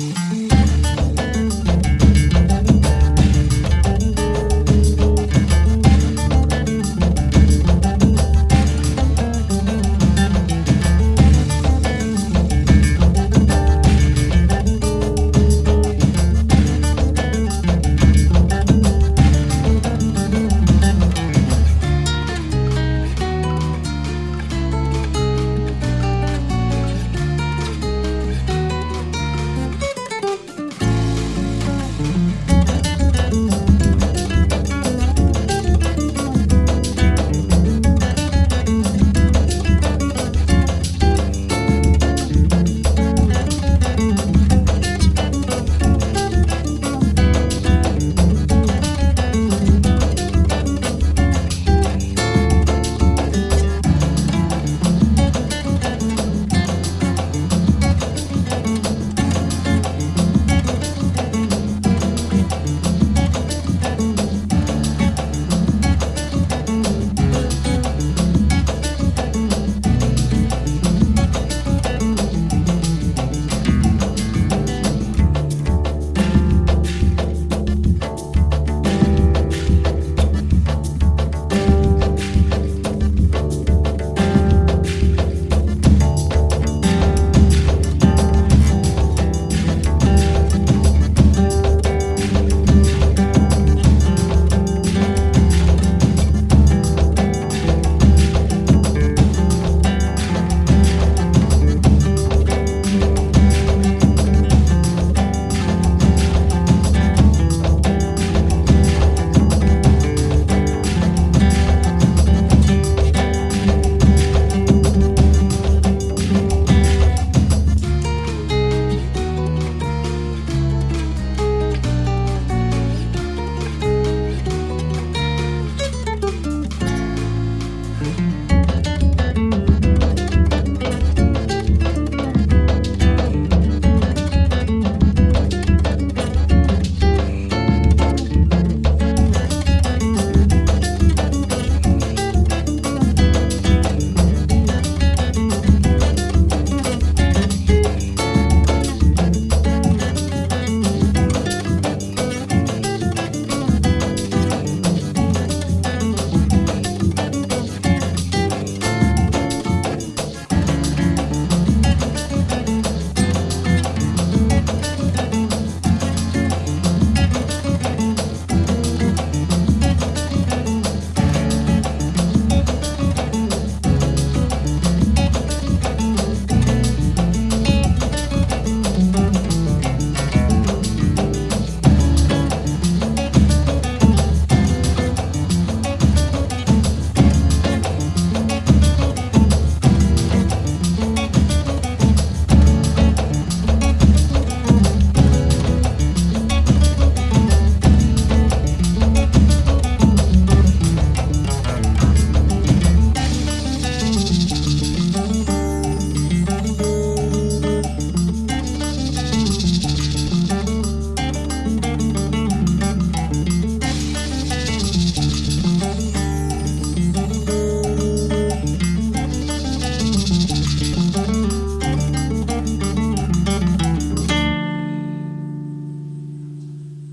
Mm-hmm.